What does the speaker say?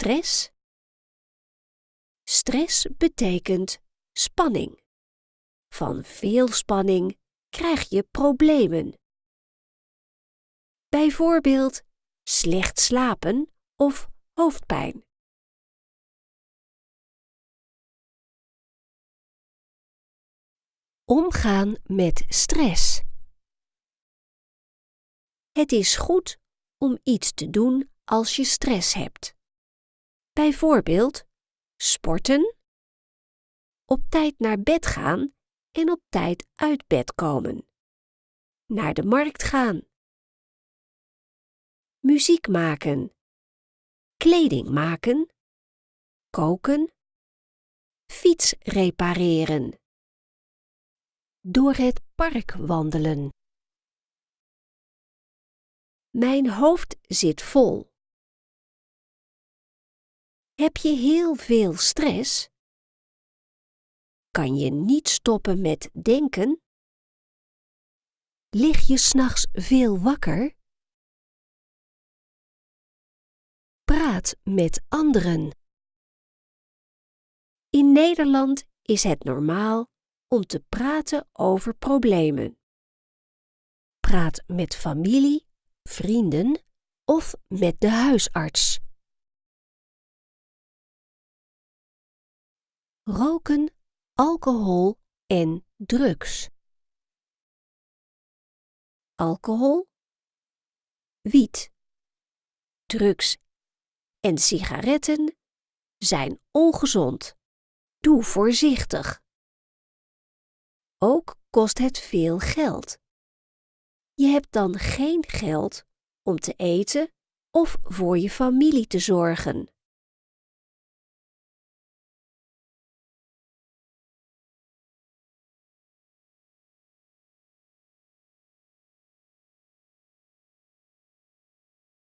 stress? Stress betekent spanning. Van veel spanning krijg je problemen. Bijvoorbeeld slecht slapen of hoofdpijn. Omgaan met stress. Het is goed om iets te doen als je stress hebt. Bijvoorbeeld sporten, op tijd naar bed gaan en op tijd uit bed komen, naar de markt gaan, muziek maken, kleding maken, koken, fiets repareren, door het park wandelen. Mijn hoofd zit vol. Heb je heel veel stress? Kan je niet stoppen met denken? Lig je s'nachts veel wakker? Praat met anderen. In Nederland is het normaal om te praten over problemen. Praat met familie, vrienden of met de huisarts. Roken, alcohol en drugs. Alcohol, wiet, drugs en sigaretten zijn ongezond. Doe voorzichtig. Ook kost het veel geld. Je hebt dan geen geld om te eten of voor je familie te zorgen.